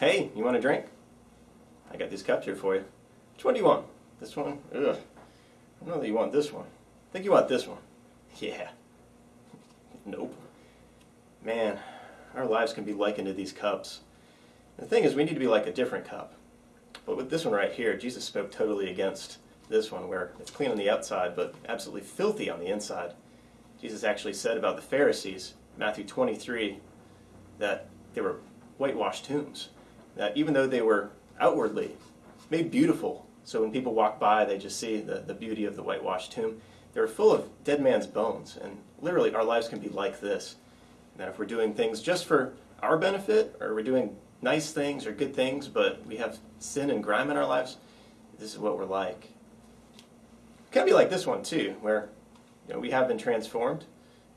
Hey, you want a drink? I got these cups here for you. Which one do you want? This one? Ugh. I don't know that you want this one. I think you want this one. Yeah. Nope. Man, our lives can be likened to these cups. The thing is, we need to be like a different cup. But with this one right here, Jesus spoke totally against this one, where it's clean on the outside, but absolutely filthy on the inside. Jesus actually said about the Pharisees, Matthew 23, that they were whitewashed tombs. That even though they were outwardly made beautiful, so when people walk by, they just see the, the beauty of the whitewashed tomb, they were full of dead man's bones. And literally, our lives can be like this. And that if we're doing things just for our benefit, or we're doing nice things or good things, but we have sin and grime in our lives, this is what we're like. It can be like this one too, where you know, we have been transformed,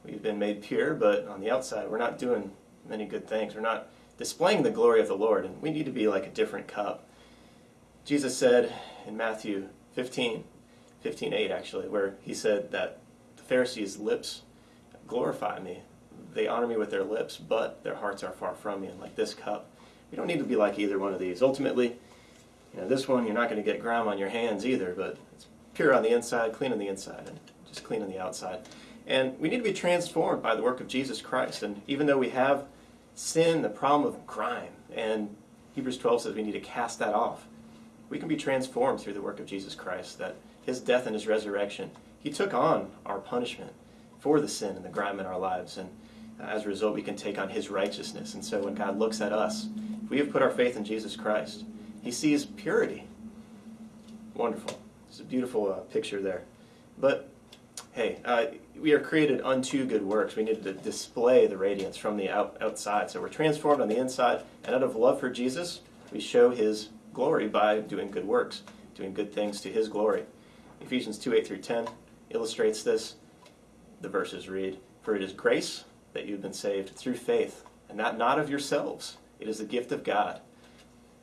we've been made pure, but on the outside we're not doing many good things. We're not displaying the glory of the Lord, and we need to be like a different cup. Jesus said in Matthew 15, 15 8 actually, where he said that the Pharisees' lips glorify me. They honor me with their lips, but their hearts are far from me. And like this cup, we don't need to be like either one of these. Ultimately, you know, this one you're not going to get grime on your hands either, but it's pure on the inside, clean on the inside, and just clean on the outside. And we need to be transformed by the work of Jesus Christ. And even though we have sin, the problem of crime, and Hebrews 12 says we need to cast that off, we can be transformed through the work of Jesus Christ, that his death and his resurrection, he took on our punishment for the sin and the grime in our lives. And as a result, we can take on his righteousness. And so when God looks at us, if we have put our faith in Jesus Christ, he sees purity. Wonderful. It's a beautiful uh, picture there. But hey, uh, we are created unto good works. We need to display the radiance from the out, outside. So we're transformed on the inside, and out of love for Jesus, we show his glory by doing good works, doing good things to his glory. Ephesians 2 8 through 10 illustrates this. The verses read, For it is grace that you've been saved through faith, and that not of yourselves. It is the gift of God,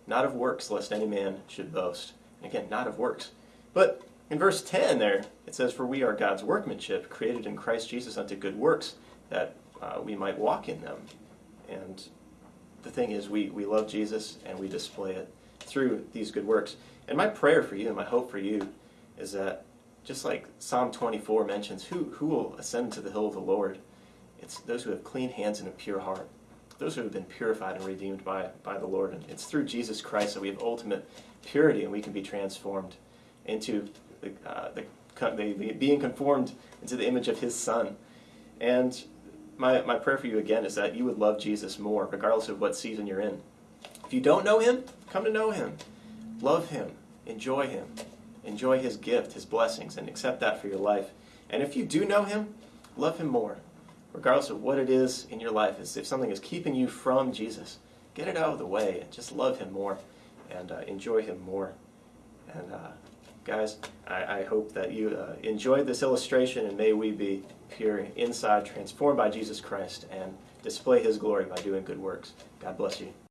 not of works, lest any man should boast. And again, not of works. But in verse 10 there, it says, For we are God's workmanship, created in Christ Jesus unto good works, that uh, we might walk in them. And the thing is, we, we love Jesus and we display it through these good works. And my prayer for you and my hope for you is that, just like Psalm 24 mentions, who, who will ascend to the hill of the Lord? It's those who have clean hands and a pure heart. Those who have been purified and redeemed by, by the Lord. And it's through Jesus Christ that we have ultimate purity and we can be transformed into the, uh, the, being conformed into the image of his son. And my, my prayer for you again is that you would love Jesus more, regardless of what season you're in. If you don't know him, come to know him. Love him. Enjoy him. Enjoy his gift, his blessings, and accept that for your life. And if you do know him, love him more. Regardless of what it is in your life, if something is keeping you from Jesus, get it out of the way and just love him more and uh, enjoy him more. And uh, guys, I, I, hope that you uh, enjoyed this illustration and may we be pure inside, transformed by Jesus Christ, and display his glory by doing good works. God bless you.